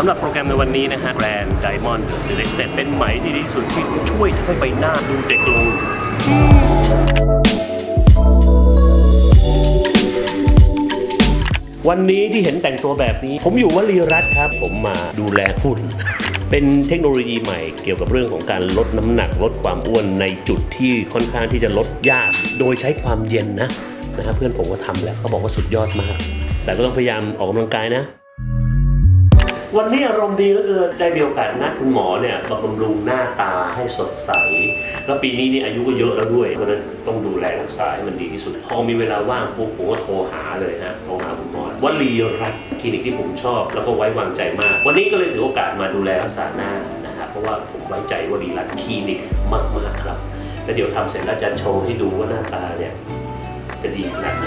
สำหรับโปรแกรมในวันนี้นะฮะแบรนด์ไดมอนด์ The Selected เป็นไหมที่ดีที่สุดที่ช่วยทำให้ใบหน้าดูเด็กลงวันนี้ที่เห็นแต่งตัวแบบนี้ ผมอยู่วลีรัตครับ ผมมาดูแลหุ่น เป็นเทคโนโลยีใหม่เกี่ยวกับเรื่องของการลดน้ำหนักลดความอ้วนในจุดที่ค่อนข้างที่จะลดยาก โดยใช้ความเย็นนะนะฮะเพื่อนผมก็ทำแล้วเขาบอกว่าสุดยอดมาก แต่ก็ต้องพยายามออกกำลังกายนะ วันนี้อารมณ์ดีเหลือเกินได้มีโอกาสนัดคุณหมอเนี่ยบำรุงหน้าตาให้สดใส แล้วปีนี้นี่อายุก็เยอะแล้วด้วยเพราะฉะนั้นต้องดูแลรักษาให้มันดีที่สุด พอมีเวลาว่างปุ๊บผมก็โทรหาเลยฮะโทรหาคุณหมอวลีรัตน์คลินิกที่ผมชอบ แล้วก็ไว้วางใจมาก วันนี้ก็เลยถือโอกาสมาดูแลรักษาหน้านะฮะเพราะว่าผมไว้ใจวลีรัตน์คลินิกมากๆครับแล้วเดี๋ยวทำเสร็จแล้วจะโชว์ให้ดูว่าหน้าตาเนี่ยจะดีขนาดไหน